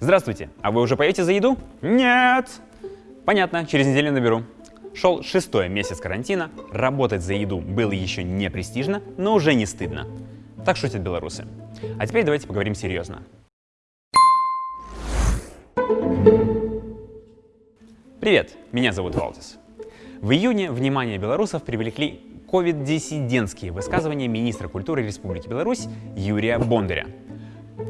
Здравствуйте, а вы уже поете за еду? Нет! Понятно, через неделю наберу. Шел шестой месяц карантина, работать за еду было еще не престижно, но уже не стыдно. Так шутят белорусы. А теперь давайте поговорим серьезно. Привет, меня зовут Валдис. В июне внимание белорусов привлекли ковид-диссидентские высказывания министра культуры Республики Беларусь Юрия Бондаря.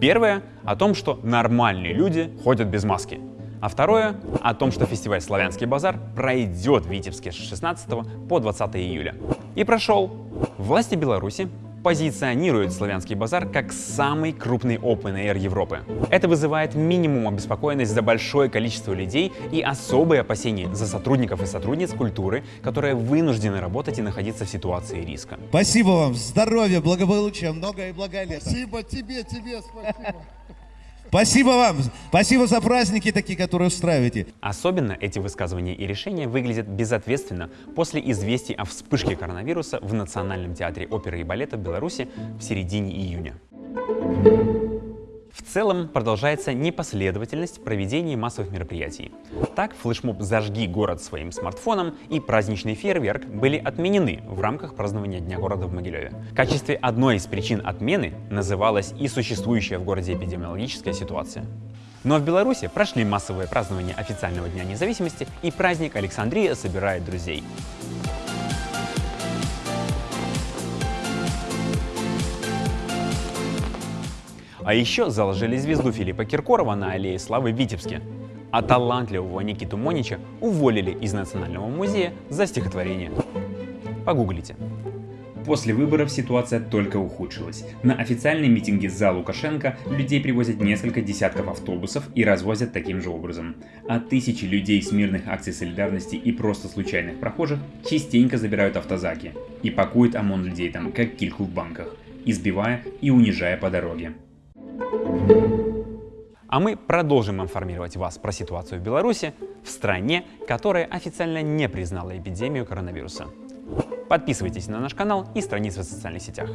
Первое — о том, что нормальные люди ходят без маски. А второе — о том, что фестиваль «Славянский базар» пройдет в Витебске с 16 по 20 июля. И прошел. Власти Беларуси позиционирует Славянский базар как самый крупный Open Air Европы. Это вызывает минимум обеспокоенность за большое количество людей и особые опасения за сотрудников и сотрудниц культуры, которые вынуждены работать и находиться в ситуации риска. Спасибо вам, здоровья, благополучия, много и лето. Спасибо тебе, тебе спасибо. Спасибо вам, спасибо за праздники такие, которые устраиваете. Особенно эти высказывания и решения выглядят безответственно после известий о вспышке коронавируса в Национальном театре оперы и балета Беларуси в середине июня. В целом продолжается непоследовательность проведения массовых мероприятий. Так, флешмоб «Зажги город своим смартфоном» и праздничный фейерверк были отменены в рамках празднования Дня города в Могилеве. В качестве одной из причин отмены называлась и существующая в городе эпидемиологическая ситуация. Но в Беларуси прошли массовые празднования официального Дня независимости и праздник Александрия собирает друзей. А еще заложили звезду Филиппа Киркорова на аллее славы в Витебске. А талантливого Никиту Монича уволили из Национального музея за стихотворение. Погуглите. После выборов ситуация только ухудшилась. На официальные митинги за Лукашенко людей привозят несколько десятков автобусов и развозят таким же образом. А тысячи людей с мирных акций солидарности и просто случайных прохожих частенько забирают автозаки и пакуют ОМОН людей там, как кильку в банках, избивая и унижая по дороге. А мы продолжим информировать вас про ситуацию в Беларуси, в стране, которая официально не признала эпидемию коронавируса. Подписывайтесь на наш канал и страницы в социальных сетях.